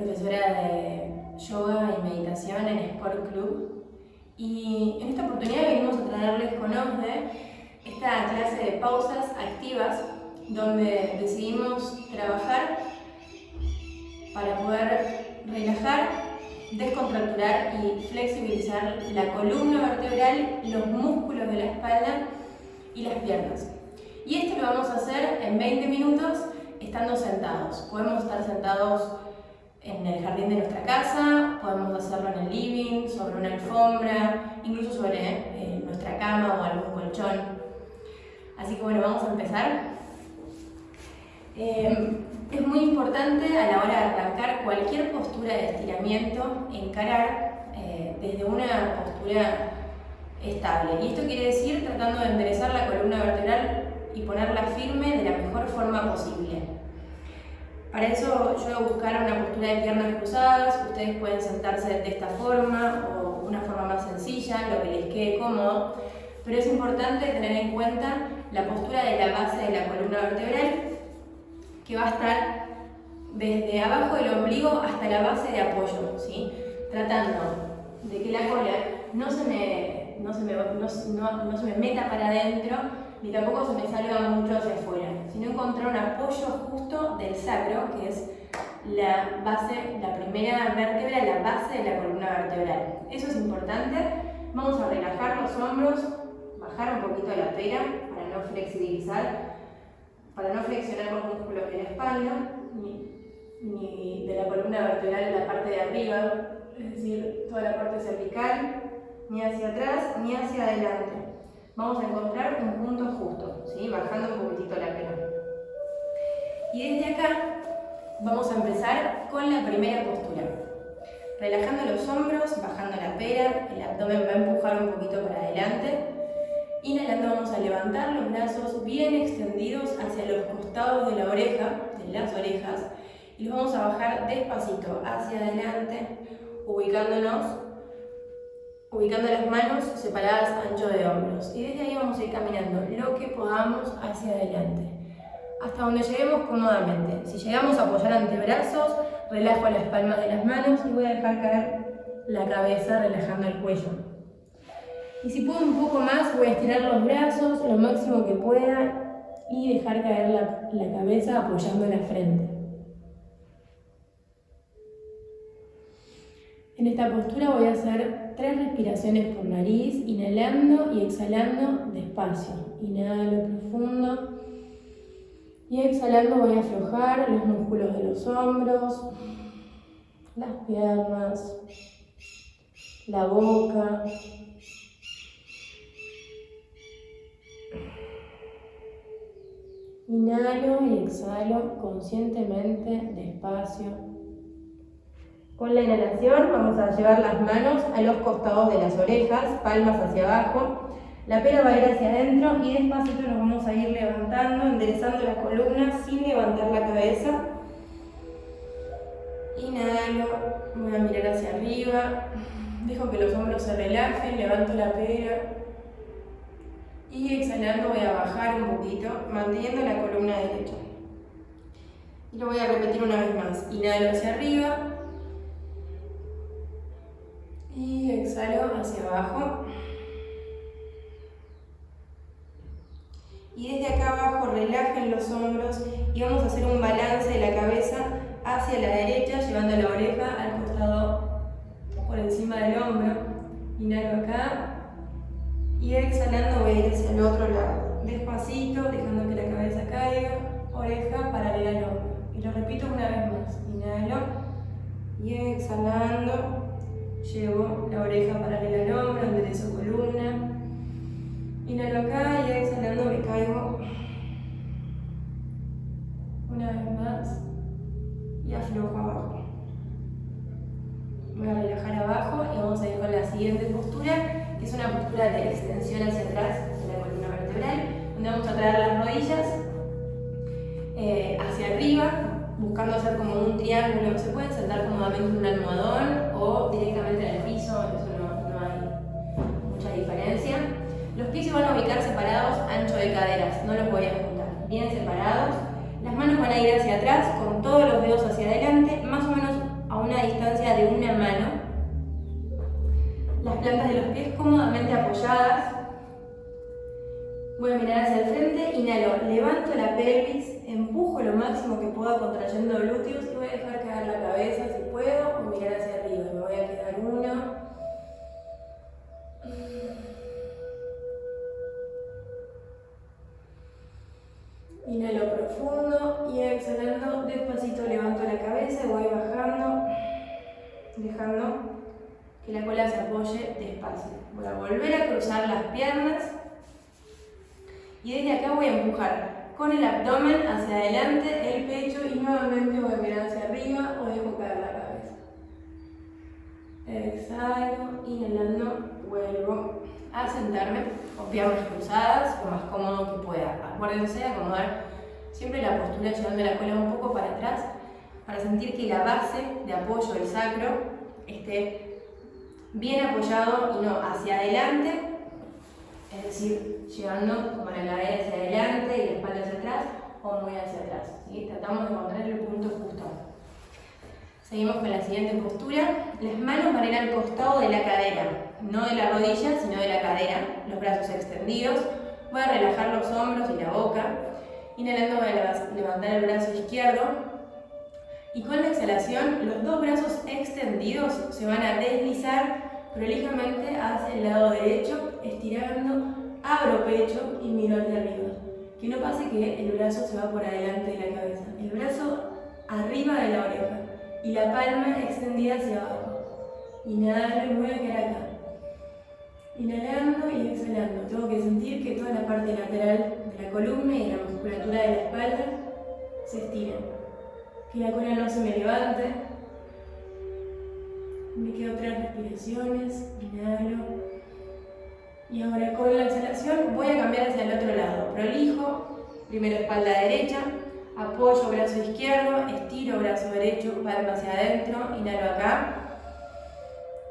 profesora de yoga y meditación en Sport Club. Y en esta oportunidad venimos a traerles con OSDE esta clase de pausas activas donde decidimos trabajar para poder relajar, descontracturar y flexibilizar la columna vertebral, los músculos de la espalda y las piernas. Y esto lo vamos a hacer en 20 minutos estando sentados. Podemos estar sentados en el jardín de nuestra casa, podemos hacerlo en el living, sobre una alfombra, incluso sobre eh, nuestra cama o algún colchón. Así que bueno, vamos a empezar. Eh, es muy importante a la hora de arrancar cualquier postura de estiramiento, encarar eh, desde una postura estable. Y esto quiere decir tratando de enderezar la columna vertebral y ponerla firme de la mejor forma posible. Para eso yo voy a buscar una postura de piernas cruzadas, ustedes pueden sentarse de esta forma o una forma más sencilla, lo que les quede cómodo, pero es importante tener en cuenta la postura de la base de la columna vertebral que va a estar desde abajo del ombligo hasta la base de apoyo, ¿sí? tratando de que la cola no se me, no se me, no, no se me meta para adentro ni tampoco se me salga mucho hacia afuera, sino encontrar un apoyo justo del sacro, que es la base, la primera vértebra, la base de la columna vertebral. Eso es importante. Vamos a relajar los hombros, bajar un poquito la pera para no flexibilizar, para no flexionar los músculos de la espalda, ni, ni de la columna vertebral en la parte de arriba, es decir, toda la parte cervical, ni hacia atrás, ni hacia adelante vamos a encontrar un punto justo, ¿sí? bajando un poquitito la pera. Y desde acá vamos a empezar con la primera postura. Relajando los hombros, bajando la pera, el abdomen va a empujar un poquito para adelante. Inhalando vamos a levantar los brazos bien extendidos hacia los costados de la oreja, de las orejas, y los vamos a bajar despacito hacia adelante, ubicándonos ubicando las manos separadas ancho de hombros. Y desde ahí vamos a ir caminando lo que podamos hacia adelante. Hasta donde lleguemos cómodamente. Si llegamos a apoyar antebrazos, relajo las palmas de las manos y voy a dejar caer la cabeza relajando el cuello. Y si puedo un poco más, voy a estirar los brazos lo máximo que pueda y dejar caer la, la cabeza apoyando la frente. En esta postura voy a hacer tres respiraciones por nariz, inhalando y exhalando despacio. Inhalo profundo y exhalando voy a aflojar los músculos de los hombros, las piernas, la boca. Inhalo y exhalo conscientemente, despacio. Con la inhalación vamos a llevar las manos a los costados de las orejas, palmas hacia abajo. La pera va a ir hacia adentro y despacito nos vamos a ir levantando, enderezando la columna sin levantar la cabeza. Inhalo, voy a mirar hacia arriba, dejo que los hombros se relajen, levanto la pera. Y exhalando voy a bajar un poquito, manteniendo la columna derecha. Y lo voy a repetir una vez más. Inhalo hacia arriba, y exhalo hacia abajo. Y desde acá abajo relajen los hombros y vamos a hacer un balance de la cabeza hacia la derecha, llevando la oreja al costado por encima del hombro. Inhalo acá y exhalando voy hacia el otro lado. Despacito, dejando que la cabeza caiga, oreja paralela al hombro. Y lo repito una vez más. Inhalo y exhalando Llevo la oreja paralela al hombro, enderezo columna. Inhalo acá y exhalando me caigo. Una vez más. Y aflojo abajo. Voy a relajar abajo y vamos a ir con la siguiente postura, que es una postura de extensión hacia atrás de la columna vertebral, donde vamos a traer las rodillas eh, hacia arriba, buscando hacer como un triángulo, se pueden sentar cómodamente en un almohadón o directamente en el piso, eso no, no hay mucha diferencia. Los pies se van a ubicar separados ancho de caderas, no los voy a juntar, bien separados. Las manos van a ir hacia atrás con todos los dedos hacia adelante, más o menos a una distancia de una mano. Las plantas de los pies cómodamente apoyadas. Voy a mirar hacia el frente, inhalo, levanto la pelvis, empujo lo máximo que pueda contrayendo glúteos y voy a dejar caer la cabeza si puedo o mirar hacia el me voy a quedar uno. Inhalo profundo y exhalando despacito levanto la cabeza y voy bajando, dejando que la cola se apoye despacio. Voy a volver a cruzar las piernas y desde acá voy a empujar con el abdomen hacia adelante, el pecho y nuevamente voy a mirar hacia arriba o dejo caer la cabeza. Exhalo, inhalando, vuelvo a sentarme con piernas cruzadas, lo más cómodo que pueda. Acuérdense de acomodar siempre la postura llevando la cola un poco para atrás para sentir que la base de apoyo del sacro esté bien apoyado y no hacia adelante es decir, llevando como la cabeza hacia adelante y la espalda hacia atrás o muy hacia atrás. ¿sí? Tratamos de encontrar el punto justo. Seguimos con la siguiente postura. Las manos van a ir al costado de la cadera, no de la rodilla, sino de la cadera, los brazos extendidos. Voy a relajar los hombros y la boca. Inhalando voy a levantar el brazo izquierdo. Y con la exhalación, los dos brazos extendidos se van a deslizar prolijamente hacia el lado derecho, estirando, abro pecho y miro hacia arriba. Que no pase que el brazo se va por adelante de la cabeza. El brazo arriba de la oreja y la palma extendida hacia abajo. Inhalo y voy a quedar acá. Inhalando y exhalando. Tengo que sentir que toda la parte lateral de la columna y la musculatura de la espalda se estira. Que la cola no se me levante, me quedo tres respiraciones, inhalo. Y ahora con la exhalación voy a cambiar hacia el otro lado. Prolijo, primero espalda derecha, apoyo brazo izquierdo, estiro brazo derecho, palma hacia adentro, inhalo acá.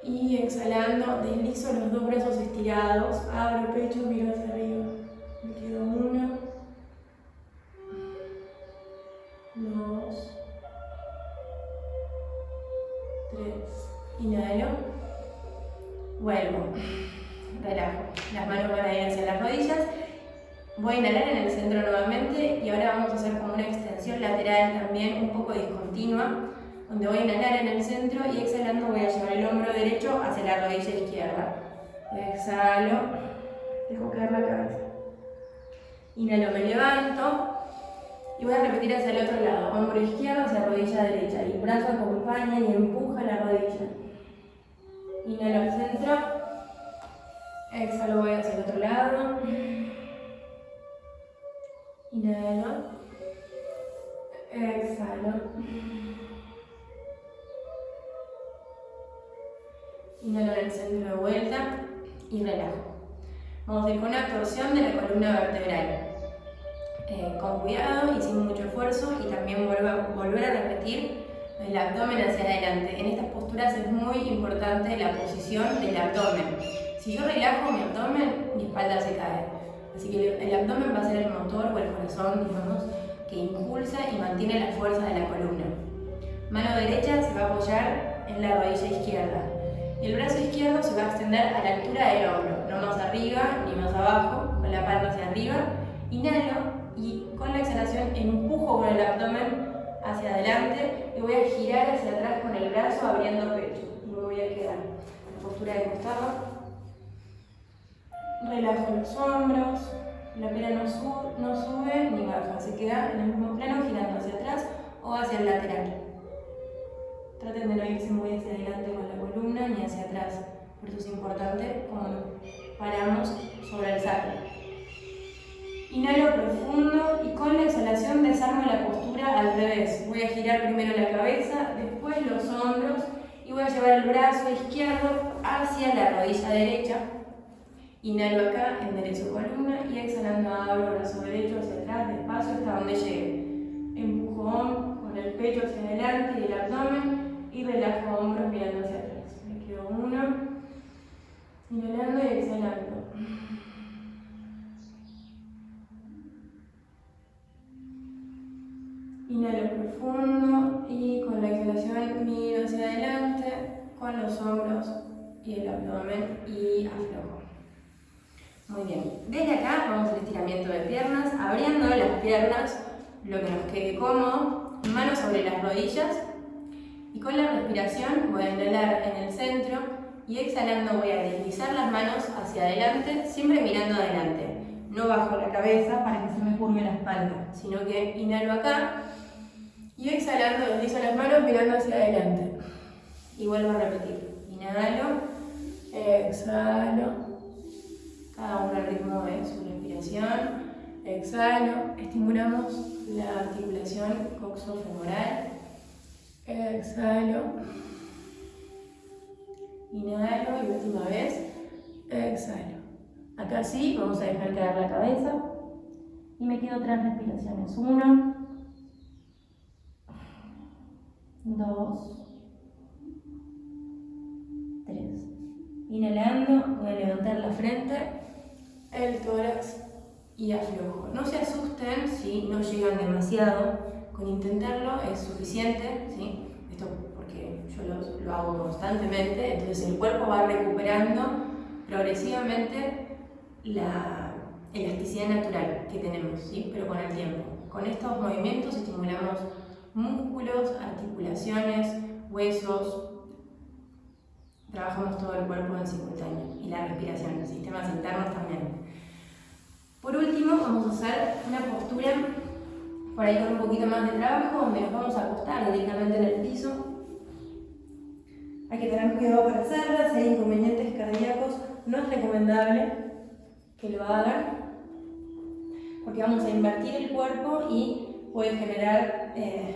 Y exhalando, deslizo los dos brazos estirados, abro pecho, miro hacia arriba. Me quedo uno, dos, tres. Inhalo. Vuelvo. Relajo. Las manos van a ir hacia las rodillas. Voy a inhalar en el centro nuevamente y ahora vamos a hacer como una extensión lateral también un poco discontinua, donde voy a inhalar en el centro y exhalando voy a llevar el hombro derecho hacia la rodilla izquierda. Exhalo, dejo caer la cabeza. Inhalo, me levanto y voy a repetir hacia el otro lado, hombro izquierdo hacia rodilla derecha el brazo acompaña y empuja la rodilla. Inhalo al centro. Exhalo, voy hacia el otro lado. Inhalo. Y relajo. Vamos a ir con una torsión de la columna vertebral. Eh, con cuidado y sin mucho esfuerzo y también volver a repetir el abdomen hacia adelante. En estas posturas es muy importante la posición del abdomen. Si yo relajo mi abdomen, mi espalda se cae. Así que el abdomen va a ser el motor o el corazón, digamos, que impulsa y mantiene la fuerza de la columna. Mano derecha se va a apoyar en la rodilla izquierda. Y el brazo izquierdo se va a extender a la altura del hombro, no más arriba ni más abajo, con la palma hacia arriba. Inhalo y con la exhalación empujo con el abdomen hacia adelante y voy a girar hacia atrás con el brazo abriendo pecho y me voy a quedar en postura de costado. Relajo los hombros, la pera no, no sube ni baja, se queda en el mismo plano girando hacia atrás o hacia el lateral. Traten de no irse muy hacia adelante con la columna ni hacia atrás, por eso es importante cuando paramos sobre el sacro. Inhalo profundo y con la exhalación desarmo la postura al revés. Voy a girar primero la cabeza, después los hombros y voy a llevar el brazo izquierdo hacia la rodilla derecha. Inhalo acá, enderezo columna y exhalando abro brazo derecho hacia atrás, despacio hasta donde llegue. Empujón con el pecho hacia adelante y el abdomen y relajo hombros mirando hacia atrás. Me quedo uno, inhalando y exhalando. Inhalo profundo y con la exhalación miro hacia adelante con los hombros y el abdomen y aflojo. Muy bien. Desde acá vamos al estiramiento de piernas, abriendo las piernas, lo que nos quede cómodo, manos sobre las rodillas y con la respiración voy a inhalar en el centro y exhalando voy a deslizar las manos hacia adelante, siempre mirando adelante. No bajo la cabeza para que se me curve la espalda, sino que inhalo acá y exhalando deslizo las manos mirando hacia adelante. Y vuelvo a repetir. Inhalo, exhalo, cada uno al ritmo de su respiración. Exhalo, estimulamos la articulación coxofemoral. Exhalo. Inhalo y última vez. Exhalo. Acá sí, vamos a dejar caer la cabeza. Y me quedo tres respiraciones. Uno. Dos. Tres. Inhalando, voy a levantar la frente el tórax y aflojo. No se asusten si no llegan demasiado, con intentarlo es suficiente, ¿sí? Esto porque yo lo, hago constantemente, entonces el cuerpo va recuperando progresivamente la elasticidad natural que tenemos, ¿sí? pero con el tiempo. Con estos movimientos estimulamos músculos, articulaciones, huesos, trabajamos todo el cuerpo en simultáneo y la respiración, sistemas internos también. Por último, vamos a hacer una postura por ahí con un poquito más de trabajo, nos vamos a acostar directamente en el piso. Hay que tener cuidado para hacerla, si hay inconvenientes cardíacos, no es recomendable que lo hagan, porque vamos a invertir el cuerpo y puede generar eh,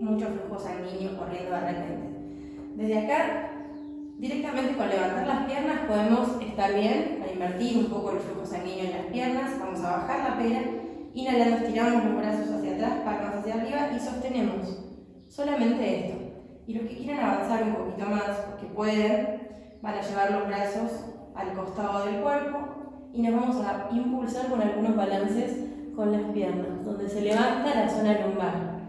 mucho flujo sanguíneo corriendo de repente. Desde acá Directamente con levantar las piernas podemos estar bien, para invertir un poco el flujo sanguíneo en las piernas, vamos a bajar la pera, inhalando estiramos los brazos hacia palmas hacia arriba y sostenemos solamente esto. Y los que quieran avanzar un poquito más, que pueden, van a llevar los brazos al costado del cuerpo y nos vamos a impulsar con algunos balances con las piernas, donde se levanta la zona lumbar.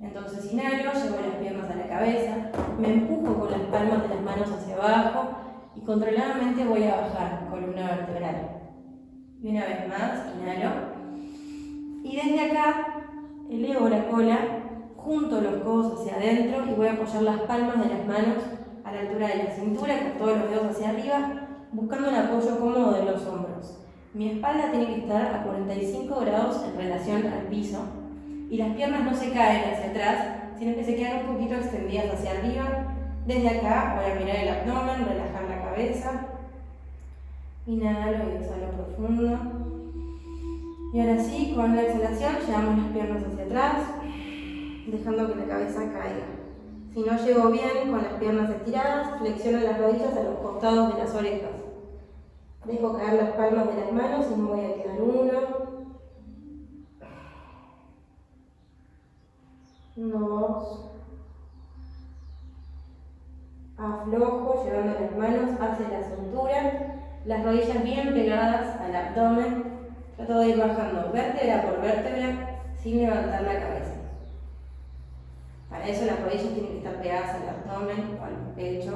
Entonces inhalo, llevo las piernas a la cabeza, me empujo con las palmas de las manos hacia abajo y controladamente voy a bajar columna vertebral. Y una vez más, inhalo. Y desde acá elevo la cola, junto los codos hacia adentro y voy a apoyar las palmas de las manos a la altura de la cintura, con todos los dedos hacia arriba, buscando un apoyo cómodo de los hombros. Mi espalda tiene que estar a 45 grados en relación al piso y las piernas no se caen hacia atrás, sino que se quedan un poquito extendidas hacia arriba. Desde acá voy a mirar el abdomen, relajar la cabeza. Inhalo y exhalo profundo. Y ahora sí, con la exhalación llevamos las piernas hacia atrás, dejando que la cabeza caiga. Si no llego bien con las piernas estiradas, flexiono las rodillas a los costados de las orejas. Dejo caer las palmas de las manos y me voy a quedar uno, Nos aflojo llevando las manos hacia la cintura, las rodillas bien pegadas al abdomen. Trato de ir bajando vértebra por vértebra sin levantar la cabeza. Para eso las rodillas tienen que estar pegadas al abdomen o al pecho.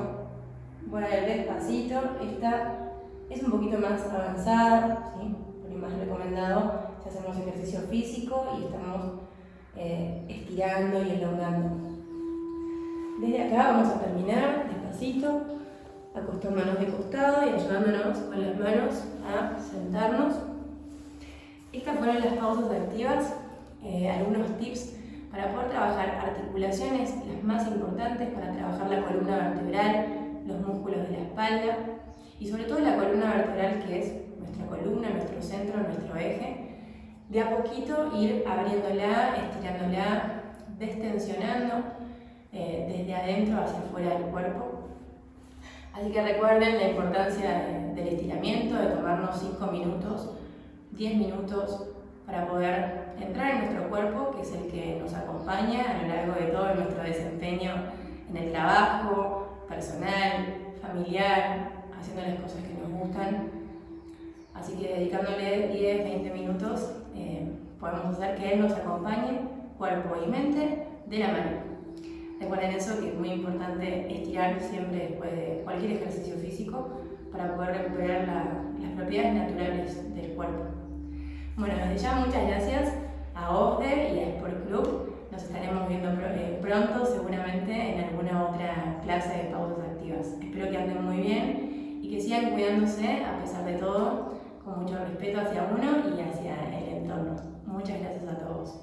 Voy a ver despacito. Esta es un poquito más avanzada, ¿sí? por más recomendado si hacemos ejercicio físico y estamos eh, estirando y elongando. Desde acá vamos a terminar despacito, acostándonos de costado y ayudándonos con las manos a sentarnos. Estas fueron las pausas activas, eh, algunos tips para poder trabajar articulaciones, las más importantes para trabajar la columna vertebral, los músculos de la espalda y sobre todo la columna vertebral que es nuestra columna, nuestro centro, nuestro eje de a poquito ir abriéndola, estirándola, destensionando eh, desde adentro hacia afuera del cuerpo. Así que recuerden la importancia del estiramiento, de tomarnos 5 minutos, 10 minutos para poder entrar en nuestro cuerpo, que es el que nos acompaña a lo largo de todo nuestro desempeño en el trabajo, personal, familiar, haciendo las cosas que nos gustan. Así que dedicándole 10, 20 minutos eh, podemos hacer que Él nos acompañe, cuerpo y mente, de la mano. Recuerden eso, que es muy importante estirar siempre después de cualquier ejercicio físico, para poder recuperar las propiedades naturales del cuerpo. Bueno, desde ya muchas gracias a OSDE y a Sport Club. Nos estaremos viendo eh, pronto, seguramente, en alguna otra clase de pausas activas. Espero que anden muy bien y que sigan cuidándose a pesar de todo, con mucho respeto hacia uno y hacia el entorno. Muchas gracias a todos.